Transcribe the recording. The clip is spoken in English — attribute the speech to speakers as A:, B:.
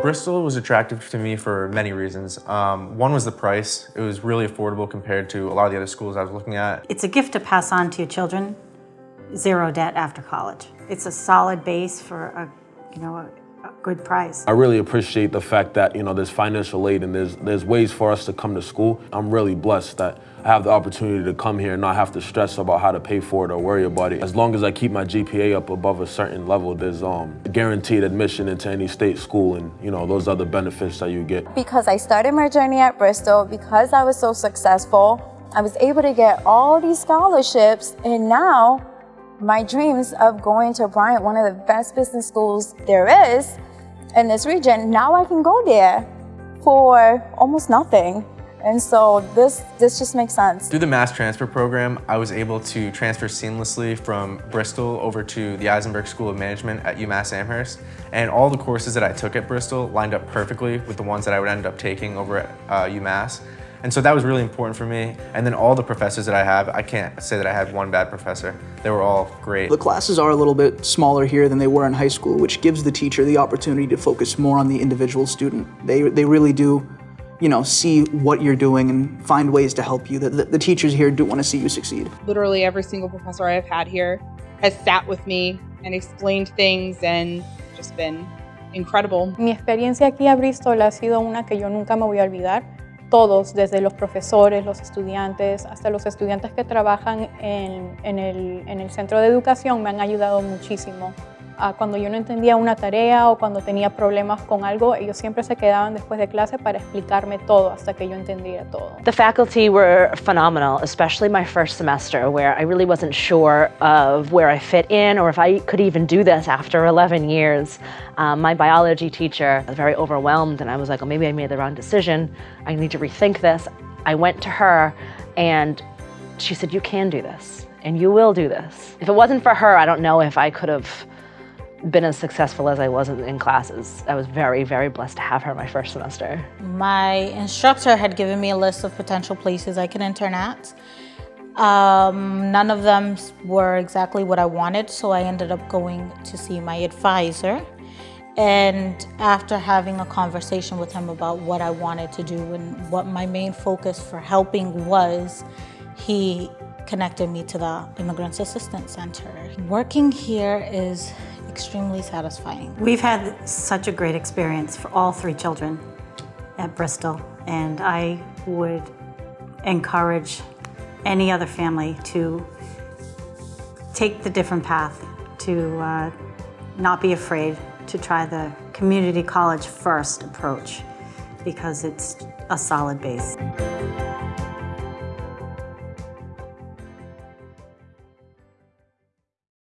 A: Bristol was attractive to me for many reasons. Um, one was the price. It was really affordable compared to a lot of the other schools I was looking at.
B: It's a gift to pass on to your children, zero debt after college. It's a solid base for a, you know, a, good price.
C: I really appreciate the fact that, you know, there's financial aid and there's, there's ways for us to come to school. I'm really blessed that I have the opportunity to come here and not have to stress about how to pay for it or worry about it. As long as I keep my GPA up above a certain level, there's um, guaranteed admission into any state school and, you know, those other benefits that you get.
D: Because I started my journey at Bristol, because I was so successful, I was able to get all these scholarships and now my dreams of going to Bryant, one of the best business schools there is in this region, now I can go there for almost nothing. And so this, this just makes sense.
A: Through the mass transfer program, I was able to transfer seamlessly from Bristol over to the Isenberg School of Management at UMass Amherst. And all the courses that I took at Bristol lined up perfectly with the ones that I would end up taking over at uh, UMass. And so that was really important for me. And then all the professors that I have, I can't say that I had one bad professor. They were all great.
E: The classes are a little bit smaller here than they were in high school, which gives the teacher the opportunity to focus more on the individual student. They, they really do you know, see what you're doing and find ways to help you. The, the, the teachers here do want to see you succeed.
F: Literally every single professor I've had here has sat with me and explained things and just been incredible.
G: Mi experiencia aquí a Bristol ha sido una que yo nunca me voy a olvidar. Todos, desde los profesores, los estudiantes, hasta los estudiantes que trabajan en, en, el, en el centro de educación me han ayudado muchísimo. Uh, cuando yo no entendía una tarea o cuando tenía problemas con algo, ellos siempre se quedaban después de clase para explicarme todo hasta que yo entendía todo.
H: The faculty were phenomenal, especially my first semester where I really wasn't sure of where I fit in or if I could even do this after 11 years. Um, my biology teacher was very overwhelmed and I was like, oh, maybe I made the wrong decision. I need to rethink this. I went to her and she said, you can do this and you will do this. If it wasn't for her, I don't know if I could have been as successful as I was in classes. I was very, very blessed to have her my first semester.
I: My instructor had given me a list of potential places I could intern at. Um, none of them were exactly what I wanted, so I ended up going to see my advisor. And after having a conversation with him about what I wanted to do and what my main focus for helping was, he connected me to the Immigrants Assistance Center. Working here is extremely satisfying.
B: We've had such a great experience for all three children at Bristol, and I would encourage any other family to take the different path, to uh, not be afraid to try the community college first approach because it's a solid base.